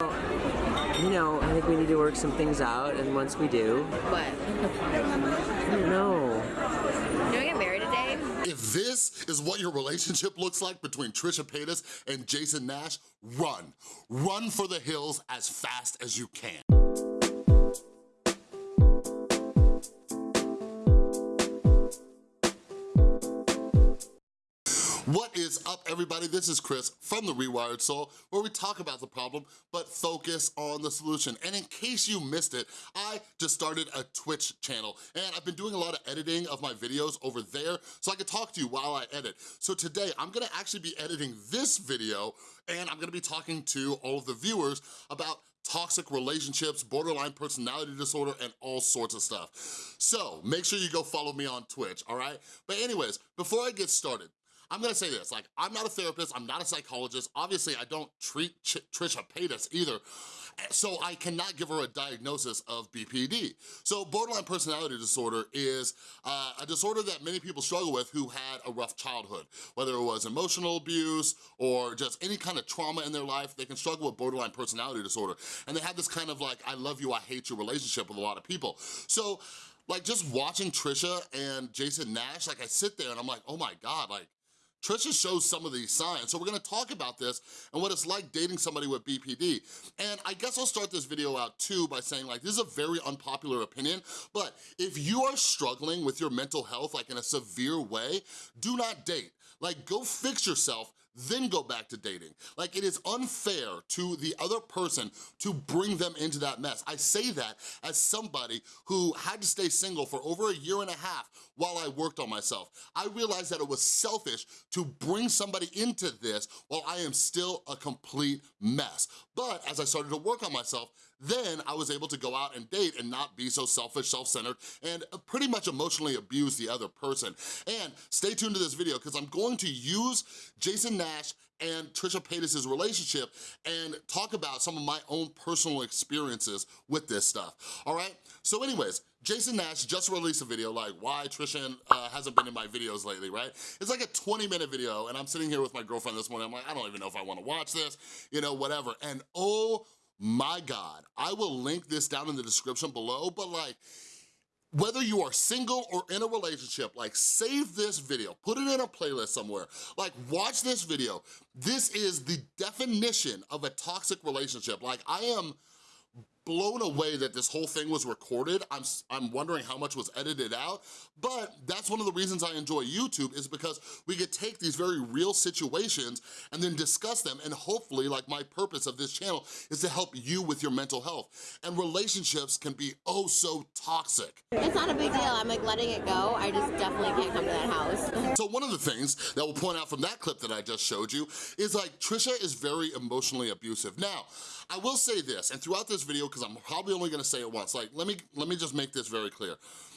You know, I think we need to work some things out, and once we do, What? I don't know. You wanna get married today? If this is what your relationship looks like between Trisha Paytas and Jason Nash, run. Run for the hills as fast as you can. What is up, everybody? This is Chris from The Rewired Soul, where we talk about the problem, but focus on the solution. And in case you missed it, I just started a Twitch channel, and I've been doing a lot of editing of my videos over there, so I can talk to you while I edit. So today, I'm gonna actually be editing this video, and I'm gonna be talking to all of the viewers about toxic relationships, borderline personality disorder, and all sorts of stuff. So make sure you go follow me on Twitch, all right? But anyways, before I get started, I'm gonna say this, like, I'm not a therapist, I'm not a psychologist, obviously I don't treat Ch Trisha Paytas either, so I cannot give her a diagnosis of BPD. So borderline personality disorder is uh, a disorder that many people struggle with who had a rough childhood, whether it was emotional abuse or just any kind of trauma in their life, they can struggle with borderline personality disorder. And they have this kind of like, I love you, I hate you relationship with a lot of people. So like just watching Trisha and Jason Nash, like I sit there and I'm like, oh my God, like Trisha shows some of these signs. So we're gonna talk about this and what it's like dating somebody with BPD. And I guess I'll start this video out too by saying like, this is a very unpopular opinion, but if you are struggling with your mental health like in a severe way, do not date. Like go fix yourself then go back to dating. Like it is unfair to the other person to bring them into that mess. I say that as somebody who had to stay single for over a year and a half while I worked on myself. I realized that it was selfish to bring somebody into this while I am still a complete mess. But as I started to work on myself, then I was able to go out and date and not be so selfish, self-centered, and pretty much emotionally abuse the other person. And stay tuned to this video because I'm going to use Jason Nash and Trisha Paytas' relationship and talk about some of my own personal experiences with this stuff, all right? So anyways, Jason Nash just released a video like why Trisha uh, hasn't been in my videos lately, right? It's like a 20 minute video and I'm sitting here with my girlfriend this morning, I'm like, I don't even know if I wanna watch this, you know, whatever. And oh my God, I will link this down in the description below, but like, whether you are single or in a relationship, like save this video, put it in a playlist somewhere, like watch this video. This is the definition of a toxic relationship. Like I am blown away that this whole thing was recorded. I'm, I'm wondering how much was edited out, but that's one of the reasons I enjoy YouTube is because we could take these very real situations and then discuss them and hopefully, like my purpose of this channel is to help you with your mental health. And relationships can be oh so toxic. It's not a big deal. I'm like letting it go. I just definitely can't come to that house. So one of the things that we'll point out from that clip that I just showed you is like Trisha is very emotionally abusive. Now, I will say this, and throughout this video, because I'm probably only gonna say it once, like let me, let me just make this very clear.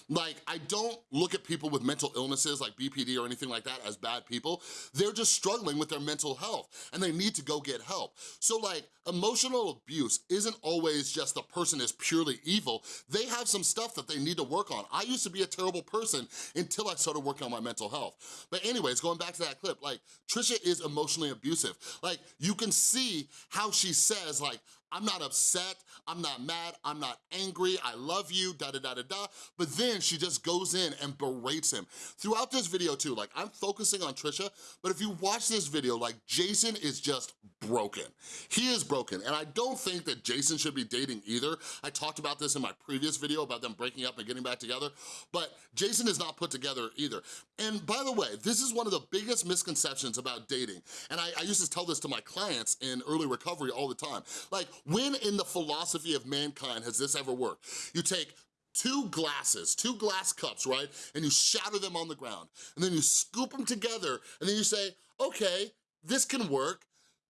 Like, I don't look at people with mental illnesses like BPD or anything like that as bad people. They're just struggling with their mental health and they need to go get help. So like, emotional abuse isn't always just the person is purely evil. They have some stuff that they need to work on. I used to be a terrible person until I started working on my mental health. But anyways, going back to that clip, like, Trisha is emotionally abusive. Like, you can see how she says, like, I'm not upset, I'm not mad, I'm not angry, I love you, da da da da da, but then she just goes in and berates him. Throughout this video too, like I'm focusing on Trisha, but if you watch this video, like Jason is just broken. He is broken, and I don't think that Jason should be dating either. I talked about this in my previous video about them breaking up and getting back together, but Jason is not put together either. And by the way, this is one of the biggest misconceptions about dating, and I, I used to tell this to my clients in early recovery all the time. Like, when in the philosophy of mankind has this ever worked? You take two glasses, two glass cups, right? And you shatter them on the ground. And then you scoop them together and then you say, okay, this can work.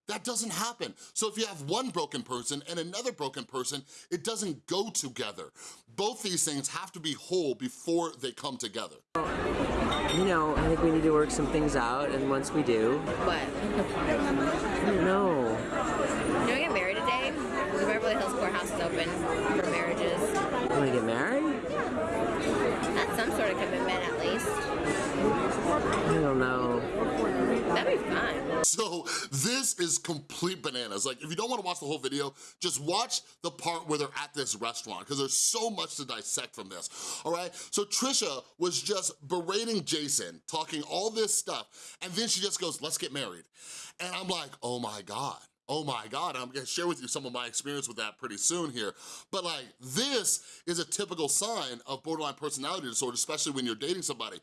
That doesn't happen. So if you have one broken person and another broken person, it doesn't go together. Both these things have to be whole before they come together. You know, I think we need to work some things out, and once we do, What? I don't know. You wanna get married today? The Beverly Hills Courthouse is open for marriages. You wanna get married? That's some sort of commitment at least. I don't know. That'd be fun. So this is is complete bananas. Like, if you don't wanna watch the whole video, just watch the part where they're at this restaurant, because there's so much to dissect from this, all right? So Trisha was just berating Jason, talking all this stuff, and then she just goes, let's get married. And I'm like, oh my God. Oh my God, I'm gonna share with you some of my experience with that pretty soon here. But like, this is a typical sign of borderline personality disorder, especially when you're dating somebody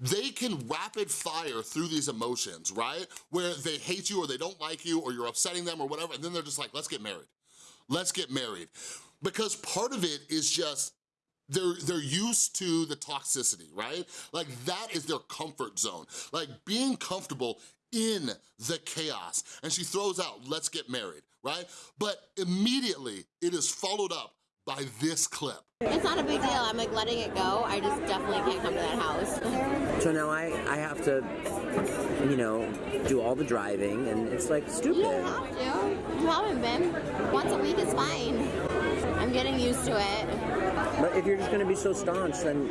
they can rapid fire through these emotions, right? Where they hate you or they don't like you or you're upsetting them or whatever, and then they're just like, let's get married. Let's get married. Because part of it is just, they're, they're used to the toxicity, right? Like that is their comfort zone. Like being comfortable in the chaos. And she throws out, let's get married, right? But immediately it is followed up by this clip. It's not a big deal. I'm like letting it go. I just definitely can't come to that house. So now I, I have to, you know, do all the driving, and it's like You stupid. don't have to. You haven't been. Once a week is fine. I'm getting used to it. But if you're just gonna be so staunch, then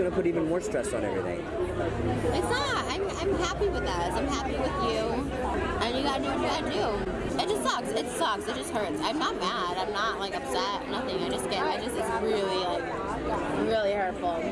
it's gonna put even more stress on everything. It's not. I'm, I'm happy with us. I'm happy with you. And you gotta do what you gotta do. It just sucks. It sucks. It just hurts. I'm not mad. I'm not like upset. Nothing. I just get. I just. It's really like really hurtful.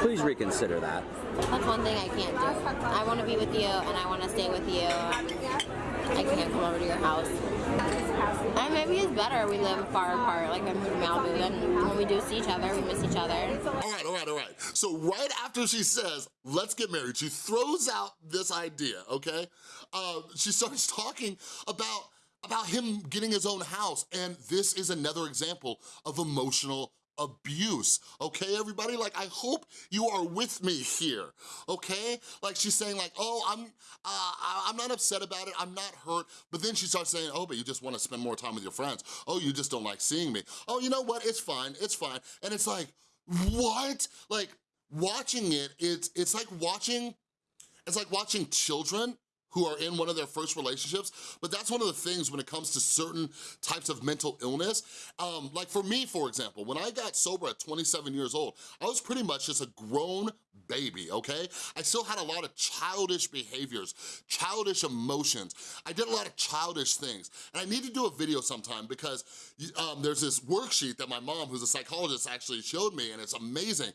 Please reconsider that. That's one thing I can't do. I want to be with you and I want to stay with you. I can't come over to your house. And maybe it's better we live far apart, like I moved to Malibu. Then when we do see each other, we miss each other. All right, all right, all right. So right after she says, let's get married, she throws out this idea, okay? Uh, she starts talking about, about him getting his own house, and this is another example of emotional abuse, okay, everybody? Like, I hope you are with me here, okay? Like, she's saying like, oh, I'm, uh, I'm not upset about it, I'm not hurt, but then she starts saying, oh, but you just wanna spend more time with your friends. Oh, you just don't like seeing me. Oh, you know what, it's fine, it's fine. And it's like, what? Like, watching it, it's, it's like watching, it's like watching children who are in one of their first relationships, but that's one of the things when it comes to certain types of mental illness. Um, like for me, for example, when I got sober at 27 years old, I was pretty much just a grown baby, okay? I still had a lot of childish behaviors, childish emotions. I did a lot of childish things. And I need to do a video sometime because um, there's this worksheet that my mom, who's a psychologist, actually showed me, and it's amazing,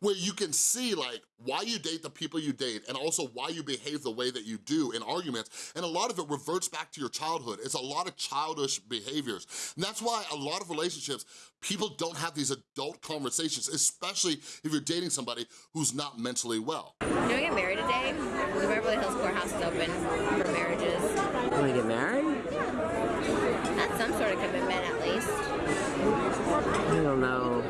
where you can see like why you date the people you date and also why you behave the way that you do in arguments. And a lot of it reverts back to your childhood. It's a lot of childish behaviors. And that's why a lot of relationships, people don't have these adult conversations, especially if you're dating somebody who's not mentally well. You want to get married today? The Beverly Hills Courthouse is open for marriages. Wanna get married? That's some sort of commitment at least. I don't know.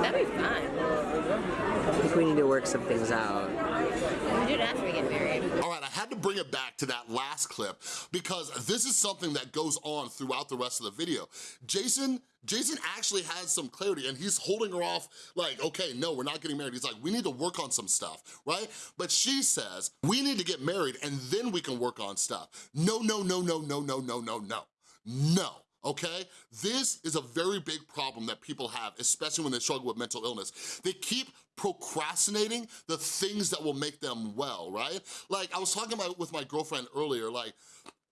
That'd be fun. I think we need to work some things out. We do it after we get married. All right, I had to bring it back to that last clip because this is something that goes on throughout the rest of the video. Jason, Jason actually has some clarity and he's holding her off like, okay, no, we're not getting married. He's like, we need to work on some stuff, right? But she says, we need to get married and then we can work on stuff. No, no, no, no, no, no, no, no, no, no okay? This is a very big problem that people have, especially when they struggle with mental illness. They keep procrastinating the things that will make them well, right? Like, I was talking about with my girlfriend earlier, like,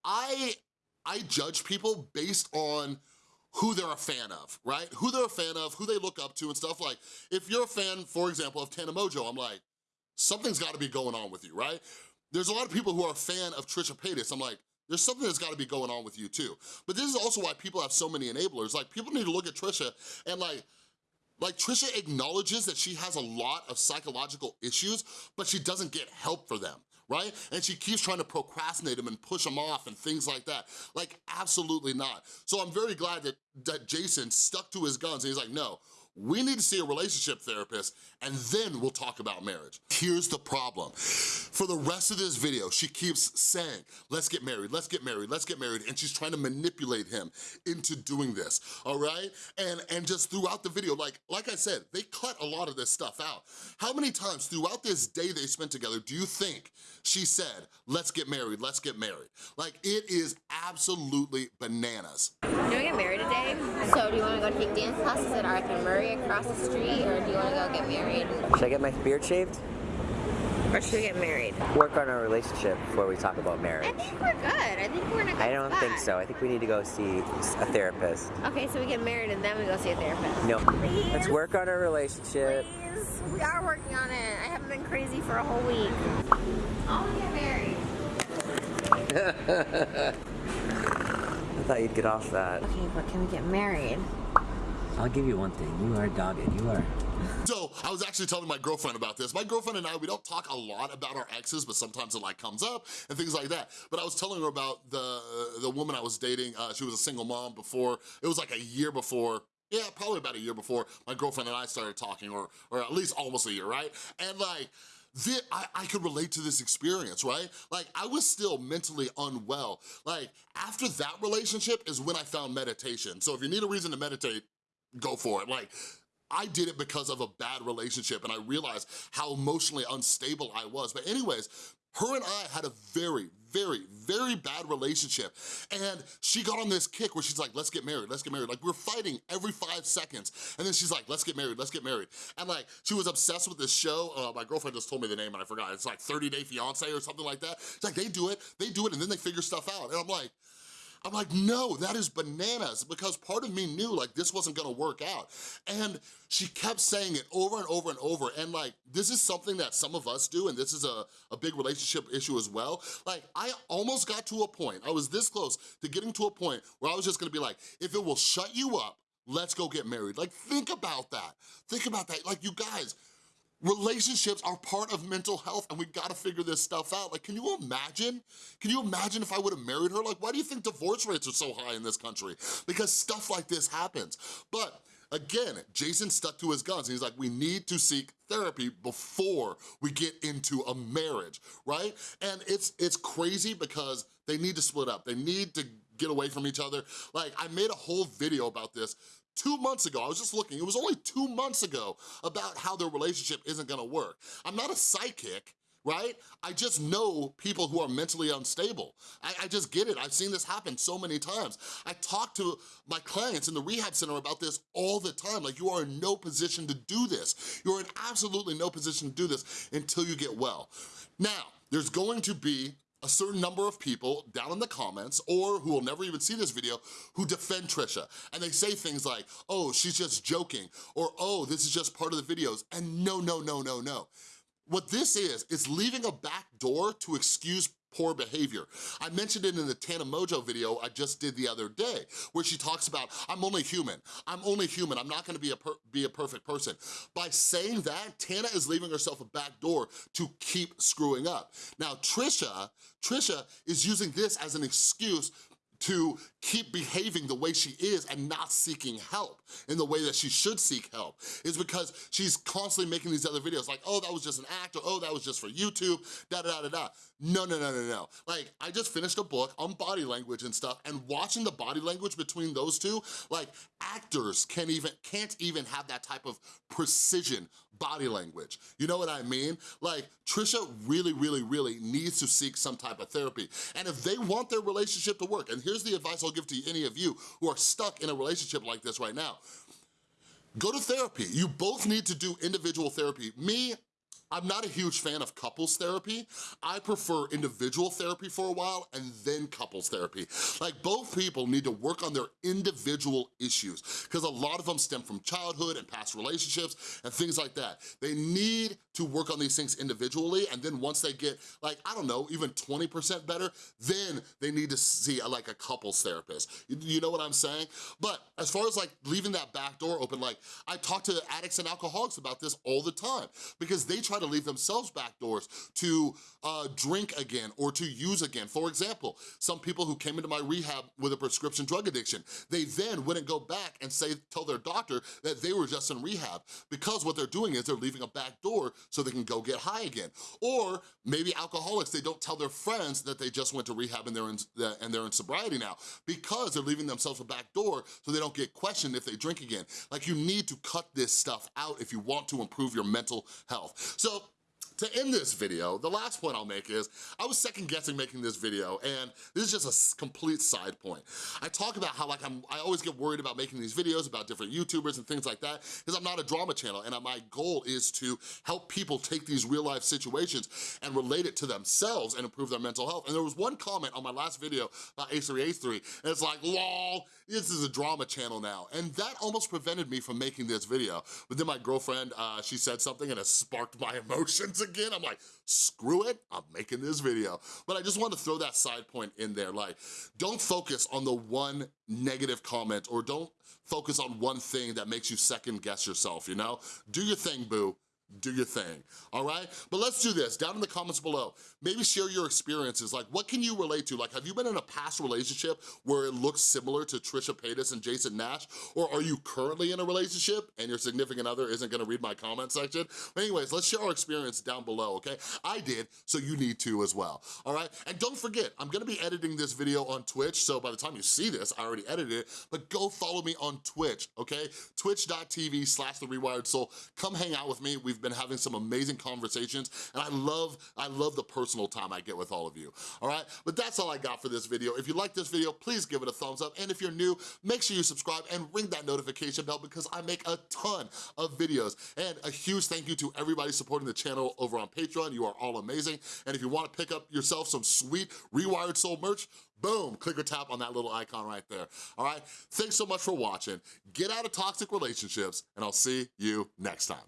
I, I judge people based on who they're a fan of, right? Who they're a fan of, who they look up to and stuff. Like, if you're a fan, for example, of Tana Mongeau, I'm like, something's gotta be going on with you, right? There's a lot of people who are a fan of Trisha Paytas. I'm like, there's something that's gotta be going on with you too. But this is also why people have so many enablers. Like, people need to look at Trisha and like, like Trisha acknowledges that she has a lot of psychological issues, but she doesn't get help for them right? And she keeps trying to procrastinate them and push them off and things like that. Like, absolutely not. So I'm very glad that, that Jason stuck to his guns and he's like, no, we need to see a relationship therapist and then we'll talk about marriage. Here's the problem. For the rest of this video, she keeps saying, let's get married, let's get married, let's get married, and she's trying to manipulate him into doing this, all right? And, and just throughout the video, like, like I said, they cut a lot of this stuff out. How many times throughout this day they spent together do you think she said, let's get married, let's get married? Like, it is absolutely bananas. You want to get married today? So do you want to go take dance classes at Arthur Murray across the street, or do you want to go get married? Should I get my beard shaved? Or should we get married? Work on our relationship before we talk about marriage. I marriage. think we're good. I think we're in a good I don't think so. I think we need to go see a therapist. Okay, so we get married and then we go see a therapist. No. Please. Let's work on our relationship. Please. We are working on it. I haven't been crazy for a whole week. I want to get married. I thought you'd get off that. Okay, but can we get married? I'll give you one thing. You are dogged. You are. So I was actually telling my girlfriend about this. My girlfriend and I, we don't talk a lot about our exes, but sometimes it like comes up and things like that. But I was telling her about the the woman I was dating. Uh, she was a single mom before. It was like a year before yeah, probably about a year before my girlfriend and I started talking, or, or at least almost a year, right? And like, I, I could relate to this experience, right? Like, I was still mentally unwell. Like, after that relationship is when I found meditation. So if you need a reason to meditate, go for it. Like, I did it because of a bad relationship and I realized how emotionally unstable I was. But anyways, her and I had a very, very, very bad relationship. And she got on this kick where she's like, let's get married, let's get married. Like we're fighting every five seconds. And then she's like, let's get married, let's get married. And like, she was obsessed with this show. Uh, my girlfriend just told me the name and I forgot. It's like 30 Day Fiance or something like that. It's like, they do it, they do it, and then they figure stuff out. And I'm like, I'm like, no, that is bananas because part of me knew like this wasn't gonna work out. And she kept saying it over and over and over. And like, this is something that some of us do and this is a, a big relationship issue as well. Like, I almost got to a point, I was this close to getting to a point where I was just gonna be like, if it will shut you up, let's go get married. Like, think about that. Think about that. Like, you guys, Relationships are part of mental health and we gotta figure this stuff out. Like, can you imagine? Can you imagine if I would've married her? Like, why do you think divorce rates are so high in this country? Because stuff like this happens. But again, Jason stuck to his guns he's like, we need to seek therapy before we get into a marriage, right? And it's, it's crazy because they need to split up. They need to get away from each other. Like, I made a whole video about this two months ago, I was just looking, it was only two months ago about how their relationship isn't gonna work. I'm not a psychic, right? I just know people who are mentally unstable. I, I, just get it. I've seen this happen so many times. I talk to my clients in the rehab center about this all the time. Like, you are in no position to do this. You're in absolutely no position to do this until you get well. Now, there's going to be a certain number of people down in the comments or who will never even see this video who defend Trisha. And they say things like, oh, she's just joking, or oh, this is just part of the videos. And no, no, no, no, no. What this is, is leaving a back door to excuse poor behavior. I mentioned it in the Tana Mongeau video I just did the other day, where she talks about, I'm only human, I'm only human, I'm not gonna be a, be a perfect person. By saying that, Tana is leaving herself a back door to keep screwing up. Now, Trisha, Trisha is using this as an excuse to keep behaving the way she is and not seeking help in the way that she should seek help is because she's constantly making these other videos like, oh, that was just an act, or oh, that was just for YouTube, da-da-da-da-da. No, no, no, no, no. Like, I just finished a book on body language and stuff, and watching the body language between those two, like, actors can't even, can't even have that type of precision body language. You know what I mean? Like, Trisha really, really, really needs to seek some type of therapy. And if they want their relationship to work, and here's the advice I'll give to any of you who are stuck in a relationship like this right now, go to therapy. You both need to do individual therapy. Me, I'm not a huge fan of couples therapy. I prefer individual therapy for a while and then couples therapy. Like both people need to work on their individual issues because a lot of them stem from childhood and past relationships and things like that. They need to work on these things individually and then once they get like, I don't know, even 20% better, then they need to see a, like a couples therapist. You, you know what I'm saying? But as far as like leaving that back door open, like I talk to addicts and alcoholics about this all the time because they try to leave themselves back doors to uh, drink again or to use again. For example, some people who came into my rehab with a prescription drug addiction, they then wouldn't go back and say, tell their doctor that they were just in rehab because what they're doing is they're leaving a back door so they can go get high again. Or maybe alcoholics, they don't tell their friends that they just went to rehab and they're in, and they're in sobriety now because they're leaving themselves a back door so they don't get questioned if they drink again. Like you need to cut this stuff out if you want to improve your mental health. So to end this video, the last point I'll make is, I was second guessing making this video, and this is just a complete side point. I talk about how like I'm, I always get worried about making these videos about different YouTubers and things like that, because I'm not a drama channel, and my goal is to help people take these real life situations and relate it to themselves and improve their mental health. And there was one comment on my last video about H3H3, and it's like, lol, this is a drama channel now. And that almost prevented me from making this video. But then my girlfriend, uh, she said something and it sparked my emotions again. I'm like, screw it, I'm making this video. But I just want to throw that side point in there. Like, don't focus on the one negative comment or don't focus on one thing that makes you second guess yourself, you know? Do your thing, boo do your thing, all right? But let's do this, down in the comments below, maybe share your experiences, like what can you relate to? Like have you been in a past relationship where it looks similar to Trisha Paytas and Jason Nash? Or are you currently in a relationship and your significant other isn't gonna read my comment section? But anyways, let's share our experience down below, okay? I did, so you need to as well, all right? And don't forget, I'm gonna be editing this video on Twitch, so by the time you see this, I already edited it, but go follow me on Twitch, okay? Twitch.tv slash The Rewired Soul. Come hang out with me. We've been having some amazing conversations, and I love, I love the personal time I get with all of you, all right? But that's all I got for this video. If you like this video, please give it a thumbs up, and if you're new, make sure you subscribe and ring that notification bell because I make a ton of videos. And a huge thank you to everybody supporting the channel over on Patreon. You are all amazing. And if you wanna pick up yourself some sweet Rewired Soul merch, boom, click or tap on that little icon right there, all right? Thanks so much for watching. Get out of toxic relationships, and I'll see you next time.